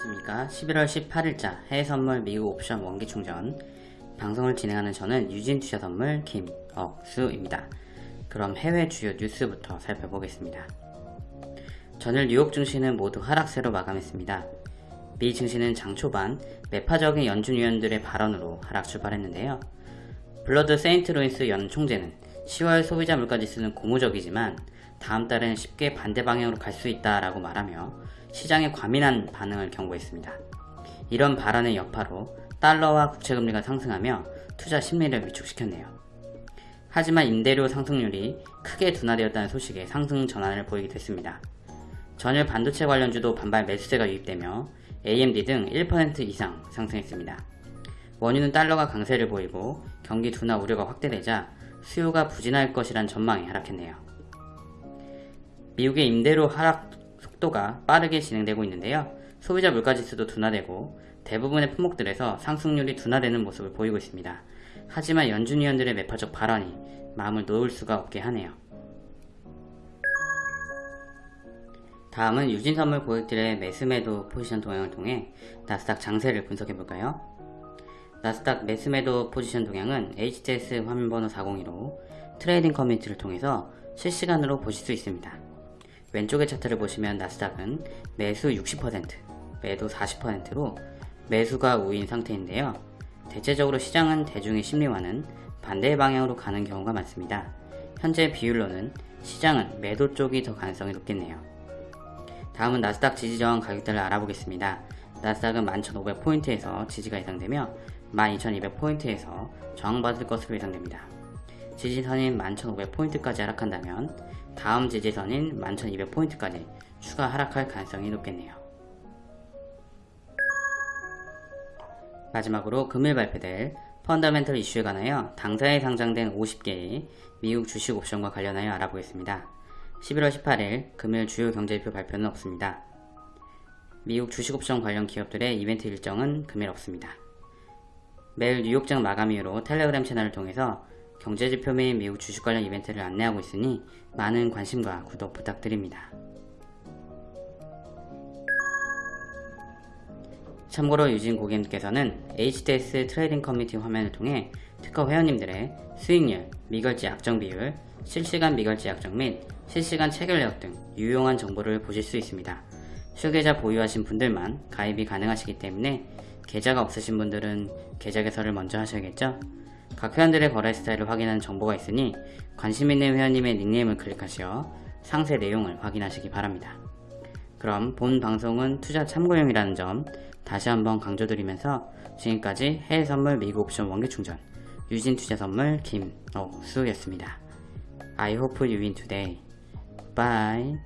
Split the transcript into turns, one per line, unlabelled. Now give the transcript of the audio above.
안녕하십니까. 11월 18일자 해외선물 미국 옵션 원기충전. 방송을 진행하는 저는 유진투자선물 김억수입니다. 그럼 해외 주요 뉴스부터 살펴보겠습니다. 전일 뉴욕 증시는 모두 하락세로 마감했습니다. 미 증시는 장 초반 매파적인 연준 위원들의 발언으로 하락 출발했는데요. 불러드 세인트루이스 연은 총재는 10월 소비자 물가지수는 고무적이지만 다음 달은 쉽게 반대 방향으로 갈 수 있다라고 말하며 시장의 과민한 반응을 경고했습니다. 이런 발언의 여파로 달러와 국채금리가 상승하며 투자 심리를 위축시켰네요. 하지만 임대료 상승률이 크게 둔화되었다는 소식에 상승 전환을 보이기도 했습니다. 전일 반도체 관련주도 반발 매수세가 유입되며 AMD 등 1% 이상 상승했습니다. 원유는 달러가 강세를 보이고 경기 둔화 우려가 확대되자 수요가 부진할 것이란 전망이 하락했네요. 미국의 임대료 하락 속도가 빠르게 진행되고 있는데요. 소비자 물가지수도 둔화되고 대부분의 품목들에서 상승률이 둔화되는 모습을 보이고 있습니다. 하지만 연준 위원들의 매파적 발언이 마음을 놓을 수가 없게 하네요. 다음은 유진선물 고객들의 매수매도 포지션 동향을 통해 나스닥 장세를 분석해볼까요? 나스닥 매수매도 포지션 동향은 HTS 화면번호 402로 트레이딩 커뮤니티를 통해서 실시간으로 보실 수 있습니다. 왼쪽의 차트를 보시면 나스닥은 매수 60%, 매도 40%로 매수가 우인 상태인데요. 대체적으로 시장은 대중의 심리와는 반대 방향으로 가는 경우가 많습니다. 현재 비율로는 시장은 매도 쪽이 더 가능성이 높겠네요. 다음은 나스닥 지지저항 가격대를 알아보겠습니다. 나스닥은 11,500포인트에서 지지가 예상되며 12,200포인트에서 저항받을 것으로 예상됩니다. 지지선인 11,500포인트까지 하락한다면 다음 지지선인 11,200포인트까지 추가 하락할 가능성이 높겠네요. 마지막으로 금일 발표될 펀더멘털 이슈에 관하여 당사에 상장된 50개의 미국 주식 옵션과 관련하여 알아보겠습니다. 11월 18일 금일 주요 경제지표 발표는 없습니다. 미국 주식 옵션 관련 기업들의 이벤트 일정은 금일 없습니다. 매일 뉴욕장 마감 이후로 텔레그램 채널을 통해서 경제지표 및 미국 주식 관련 이벤트를 안내하고 있으니 많은 관심과 구독 부탁드립니다. 참고로 유진 고객님께서는 HTS 트레이딩 커뮤니티 화면을 통해 특허 회원님들의 수익률, 미결제 약정 비율, 실시간 미결제 약정 및 실시간 체결 내역 등 유용한 정보를 보실 수 있습니다. 실계좌 보유하신 분들만 가입이 가능하시기 때문에 계좌가 없으신 분들은 계좌 개설을 먼저 하셔야겠죠? 각 회원들의 거래 스타일을 확인하는 정보가 있으니 관심 있는 회원님의 닉네임을 클릭하시어 상세 내용을 확인하시기 바랍니다. 그럼 본 방송은 투자 참고용이라는 점 다시 한번 강조드리면서 지금까지 해외 선물 미국 옵션 원기 충전 유진 투자 선물 김옥수였습니다. I hope you win today. Bye.